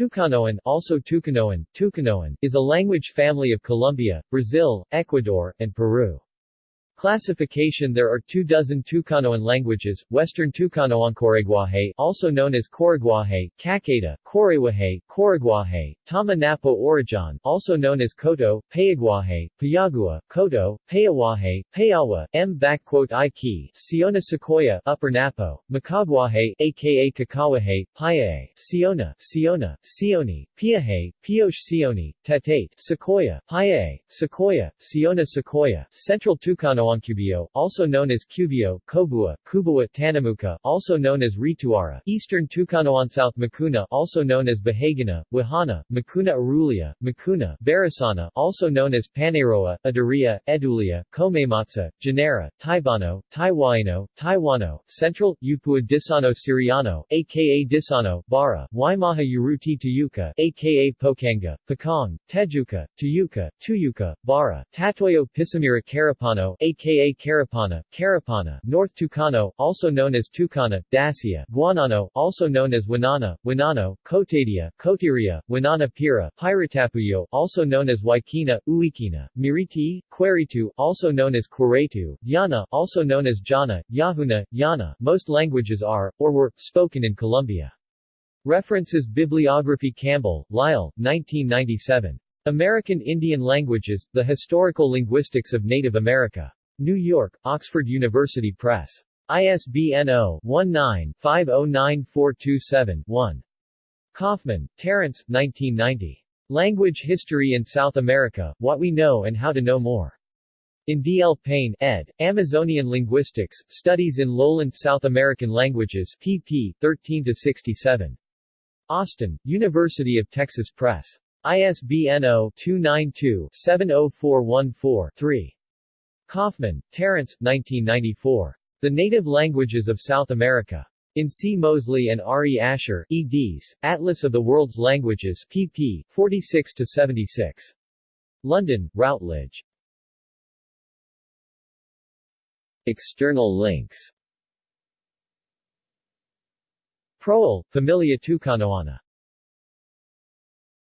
Tucanoan, also Tucanoan, Tucanoan, is a language family of Colombia, Brazil, Ecuador, and Peru. Classification There are two dozen Tucanoan languages, Western Tucanoan-Coriguaje, also known as Coriguaje, Caqueta, Corewaje, Coriguaje, Tama Napo Orijan, also known as Koto, Payaguaje, Payagua, Koto, Payawaje, Payawa, M. Iki, Siona Secoya, Upper Napo, Macaguaje, aka Kakawaje, Payae, Siona, Siona, Sioni, Piaje, Pioche Sioni, Tetate, Secoya, Payae, Secoya, Siona Secoya, Central Tucanoan Cubeo, also known as Cubeo, Kobua, Kubua Tanamuka, also known as Rituara, Eastern South Makuna, also known as Bahagana, Wahana, Makuna Arulia, Makuna, Barasana, also known as Paneroa, Adaria, Edulia, Komematsa, Janera, Taibano, Taiwaino, Taiwano, Central, Upua Desano Siriano, aka Desano, Bara, Waimaha Uruti Tuyuka, aka Pokanga, Pakong, Tejuka, Tuyuka, Tuyuka, Bara, Tatuyo Pisamira Carapano, aka aka Carapana, Carapana, North Tucano, also known as Tucana, Dacia, Guanano, also known as Wanana, Wanano, Cotadia, Cotiria, Wanana Pira, Piratapuyo, also known as Waikina, Uikina, Miriti, Queritu, also known as Queretu, Yana, also known as Jana, Yahuna, Yana. Most languages are, or were, spoken in Colombia. References Bibliography Campbell, Lyle, 1997. American Indian Languages, The Historical Linguistics of Native America. New York, Oxford University Press. ISBN 0-19-509427-1. Kaufman, Terence 1990. Language History in South America, What We Know and How to Know More. In D. L. Payne, ed., Amazonian Linguistics, Studies in Lowland South American Languages, pp. 13-67. Austin, University of Texas Press. ISBN 0-292-70414-3. Kaufman, Terence 1994. The Native Languages of South America. In C. Mosley and R. E. Asher, eds., Atlas of the World's Languages, pp. 46-76. London, Routledge. External links Proel, Familia Tucanoana